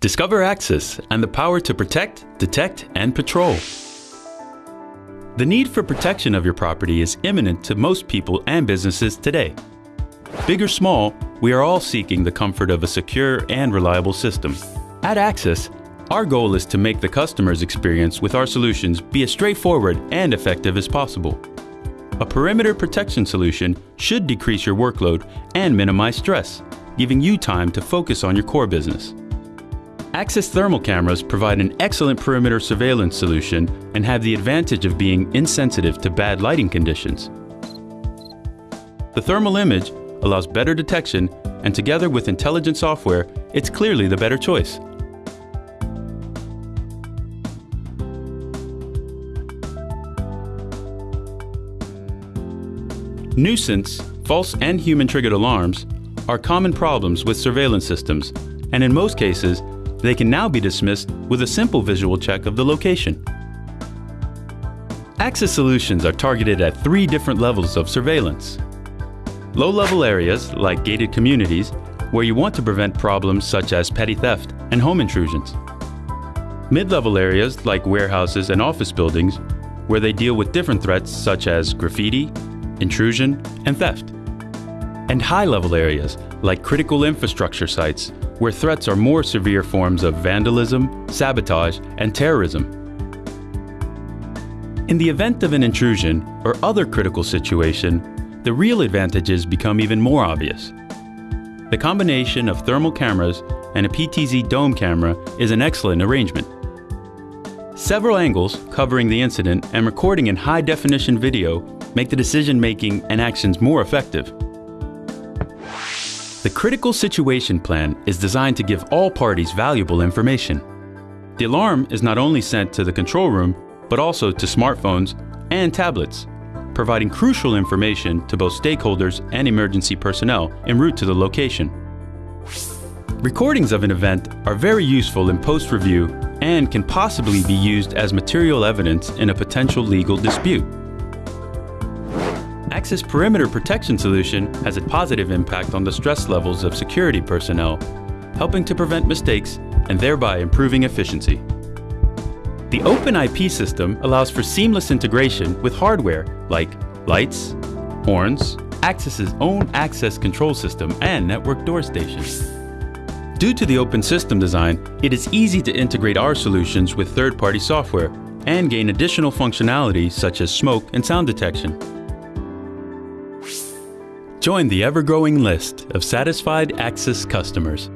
Discover Axis and the power to protect, detect, and patrol. The need for protection of your property is imminent to most people and businesses today. Big or small, we are all seeking the comfort of a secure and reliable system. At Axis, our goal is to make the customer's experience with our solutions be as straightforward and effective as possible. A perimeter protection solution should decrease your workload and minimize stress, giving you time to focus on your core business. Axis thermal cameras provide an excellent perimeter surveillance solution and have the advantage of being insensitive to bad lighting conditions. The thermal image allows better detection and together with intelligent software, it's clearly the better choice. Nuisance, false and human-triggered alarms are common problems with surveillance systems, and in most cases, they can now be dismissed with a simple visual check of the location. Axis solutions are targeted at three different levels of surveillance. Low-level areas, like gated communities, where you want to prevent problems such as petty theft and home intrusions. Mid-level areas, like warehouses and office buildings, where they deal with different threats such as graffiti, intrusion, and theft. And high-level areas, like critical infrastructure sites, where threats are more severe forms of vandalism, sabotage, and terrorism. In the event of an intrusion or other critical situation, the real advantages become even more obvious. The combination of thermal cameras and a PTZ dome camera is an excellent arrangement. Several angles covering the incident and recording in high-definition video make the decision-making and actions more effective. The Critical Situation Plan is designed to give all parties valuable information. The alarm is not only sent to the control room, but also to smartphones and tablets, providing crucial information to both stakeholders and emergency personnel en route to the location. Recordings of an event are very useful in post-review and can possibly be used as material evidence in a potential legal dispute. Axis Perimeter Protection Solution has a positive impact on the stress levels of security personnel, helping to prevent mistakes and thereby improving efficiency. The Open IP system allows for seamless integration with hardware like lights, horns, Axis's own access control system, and network door stations. Due to the open system design, it is easy to integrate our solutions with third-party software and gain additional functionality such as smoke and sound detection. Join the ever-growing list of satisfied Axis customers.